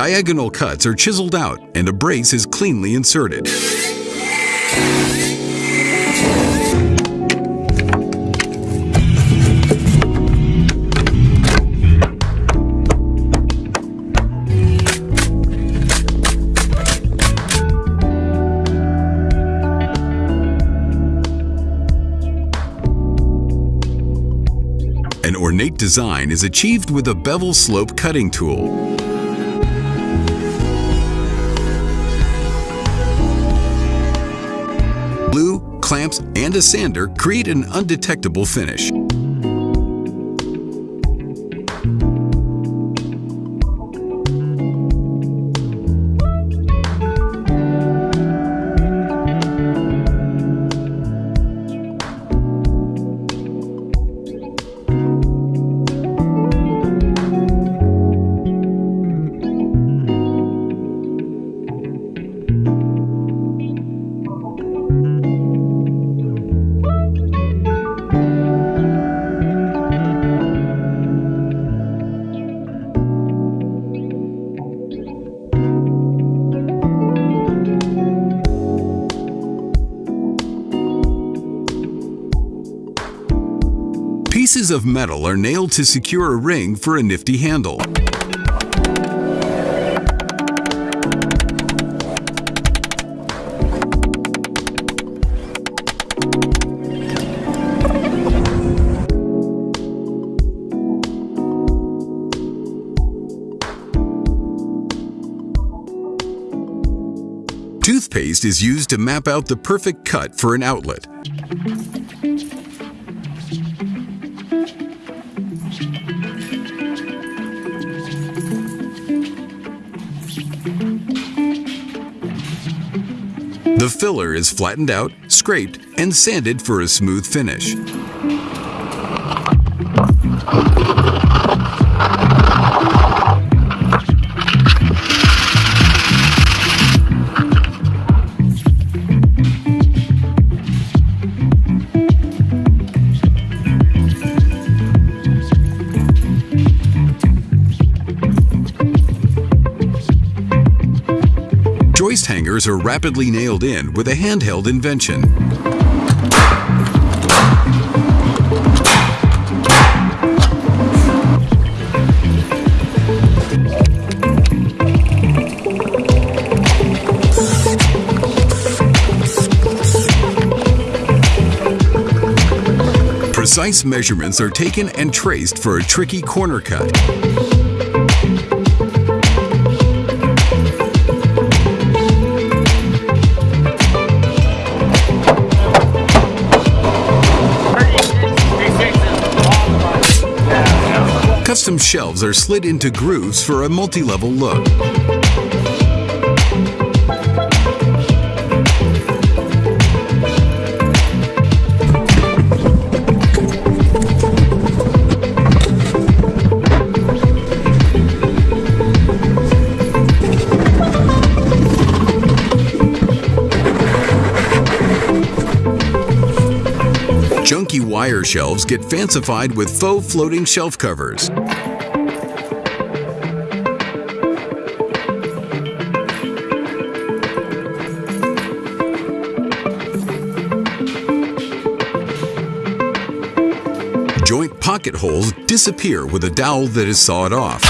Diagonal cuts are chiseled out and a brace is cleanly inserted. An ornate design is achieved with a bevel slope cutting tool. Glue, clamps, and a sander create an undetectable finish. Of metal are nailed to secure a ring for a nifty handle. Toothpaste is used to map out the perfect cut for an outlet. The filler is flattened out, scraped, and sanded for a smooth finish. Joist hangers are rapidly nailed in with a handheld invention. Precise measurements are taken and traced for a tricky corner cut. Shelves are slid into grooves for a multi-level look. Junky wire shelves get fancified with faux floating shelf covers. Joint pocket holes disappear with a dowel that is sawed off.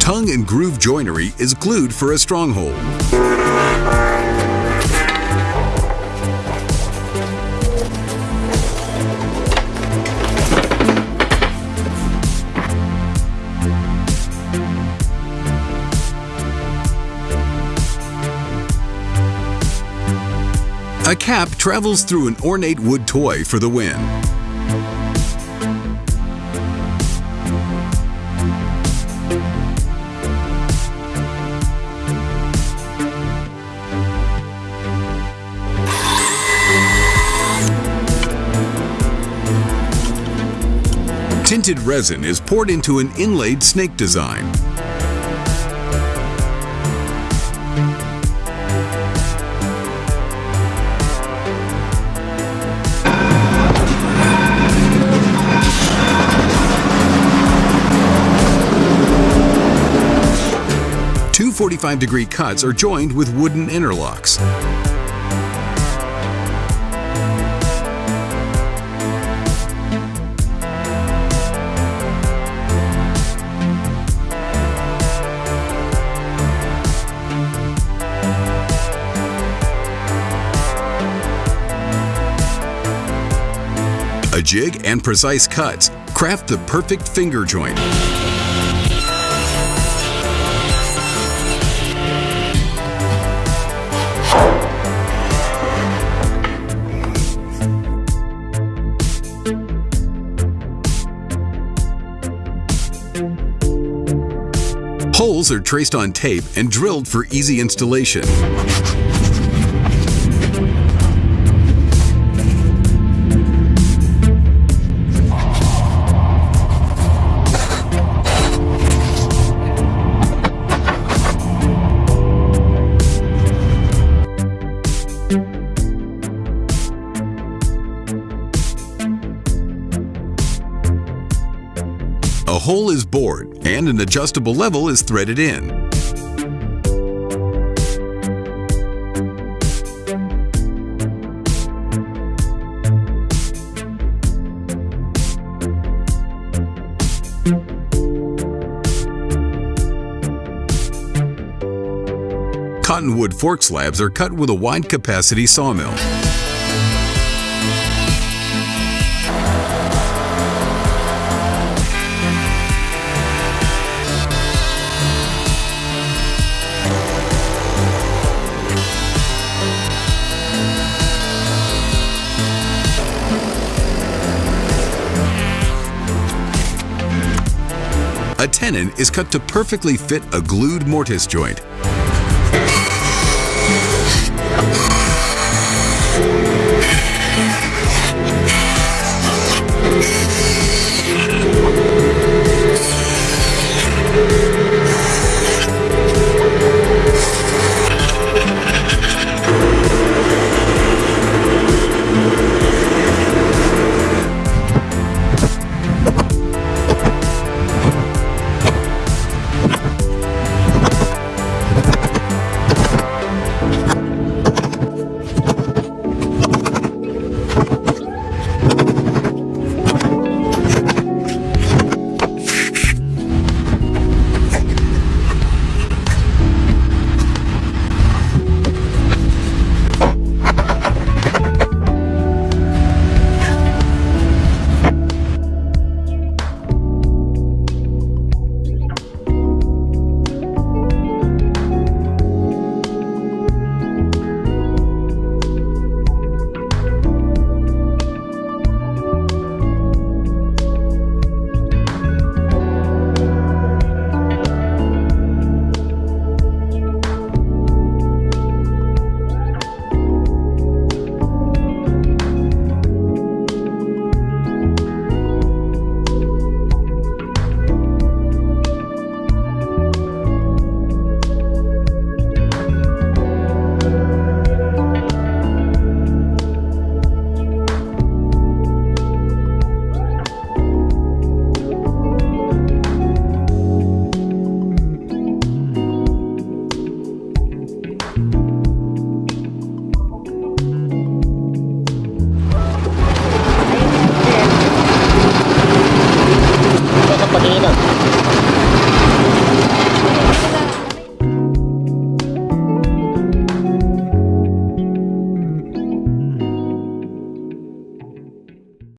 Tongue and groove joinery is glued for a stronghold. A cap travels through an ornate wood toy for the win. Tinted resin is poured into an inlaid snake design. Two 45 degree cuts are joined with wooden interlocks. A jig and precise cuts craft the perfect finger joint. Holes are traced on tape and drilled for easy installation. A hole is bored and an adjustable level is threaded in. Cottonwood fork slabs are cut with a wide capacity sawmill. Tenon is cut to perfectly fit a glued mortise joint.